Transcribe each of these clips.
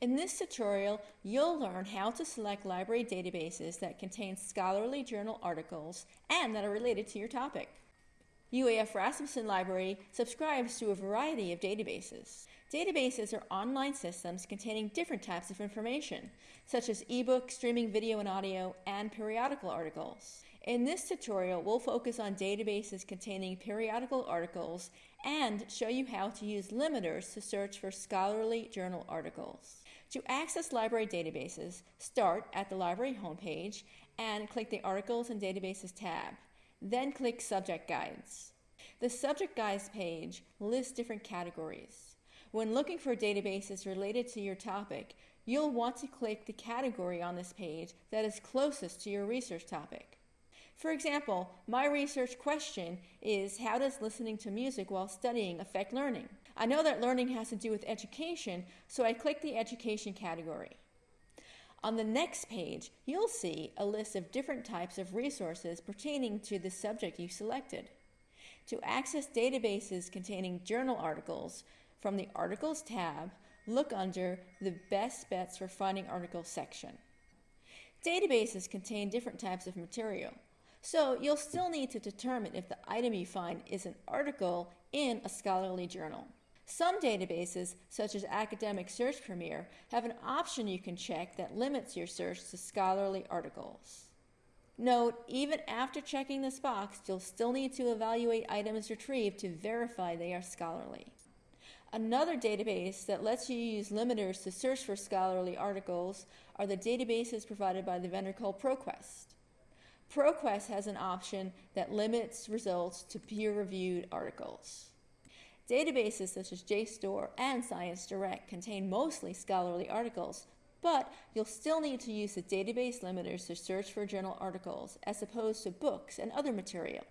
In this tutorial, you'll learn how to select library databases that contain scholarly journal articles and that are related to your topic. UAF Rasmussen Library subscribes to a variety of databases. Databases are online systems containing different types of information, such as ebooks, streaming video and audio, and periodical articles. In this tutorial, we'll focus on databases containing periodical articles and show you how to use limiters to search for scholarly journal articles. To access library databases, start at the library homepage and click the Articles and Databases tab. Then click Subject Guides. The Subject Guides page lists different categories. When looking for databases related to your topic, you'll want to click the category on this page that is closest to your research topic. For example, my research question is how does listening to music while studying affect learning? I know that learning has to do with education, so I click the education category. On the next page, you'll see a list of different types of resources pertaining to the subject you selected. To access databases containing journal articles, from the Articles tab, look under the Best Bets for Finding Articles section. Databases contain different types of material. So you'll still need to determine if the item you find is an article in a scholarly journal. Some databases, such as Academic Search Premier, have an option you can check that limits your search to scholarly articles. Note, even after checking this box, you'll still need to evaluate items retrieved to verify they are scholarly. Another database that lets you use limiters to search for scholarly articles are the databases provided by the vendor called ProQuest. ProQuest has an option that limits results to peer-reviewed articles. Databases such as JSTOR and ScienceDirect contain mostly scholarly articles, but you'll still need to use the database limiters to search for journal articles as opposed to books and other material.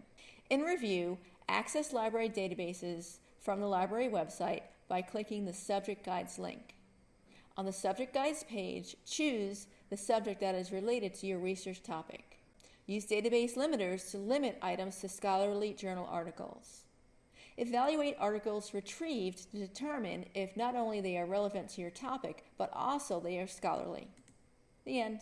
In review, access library databases from the library website by clicking the Subject Guides link. On the Subject Guides page, choose the subject that is related to your research topic. Use database limiters to limit items to scholarly journal articles. Evaluate articles retrieved to determine if not only they are relevant to your topic, but also they are scholarly. The end.